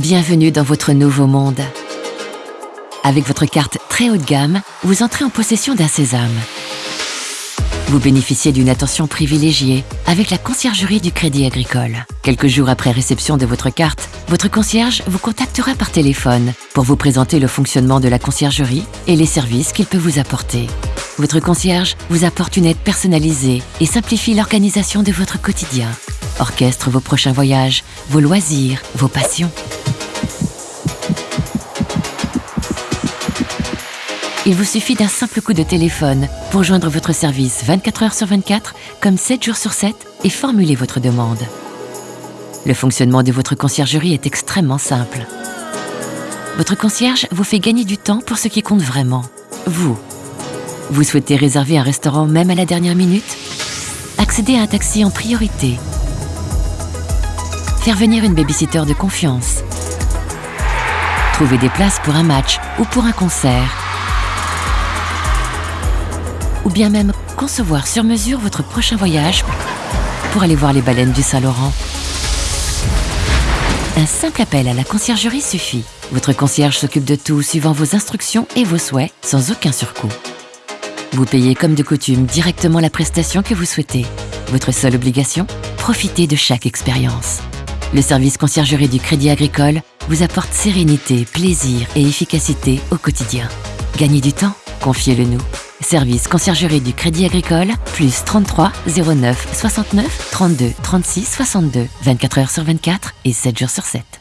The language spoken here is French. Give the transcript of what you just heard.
Bienvenue dans votre nouveau monde. Avec votre carte très haut de gamme, vous entrez en possession d'un sésame. Vous bénéficiez d'une attention privilégiée avec la conciergerie du Crédit Agricole. Quelques jours après réception de votre carte, votre concierge vous contactera par téléphone pour vous présenter le fonctionnement de la conciergerie et les services qu'il peut vous apporter. Votre concierge vous apporte une aide personnalisée et simplifie l'organisation de votre quotidien. Orchestre vos prochains voyages, vos loisirs, vos passions. Il vous suffit d'un simple coup de téléphone pour joindre votre service 24 heures sur 24, comme 7 jours sur 7, et formuler votre demande. Le fonctionnement de votre conciergerie est extrêmement simple. Votre concierge vous fait gagner du temps pour ce qui compte vraiment, vous. Vous souhaitez réserver un restaurant même à la dernière minute? Accéder à un taxi en priorité Faire venir une babysitter de confiance Trouver des places pour un match ou pour un concert ou bien même concevoir sur mesure votre prochain voyage pour aller voir les baleines du Saint-Laurent. Un simple appel à la conciergerie suffit. Votre concierge s'occupe de tout suivant vos instructions et vos souhaits sans aucun surcoût. Vous payez comme de coutume directement la prestation que vous souhaitez. Votre seule obligation Profitez de chaque expérience. Le service conciergerie du Crédit Agricole vous apporte sérénité, plaisir et efficacité au quotidien. Gagnez du temps Confiez-le nous. Service conciergerie du Crédit Agricole, plus 33 09 69 32 36 62, 24 heures sur 24 et 7 jours sur 7.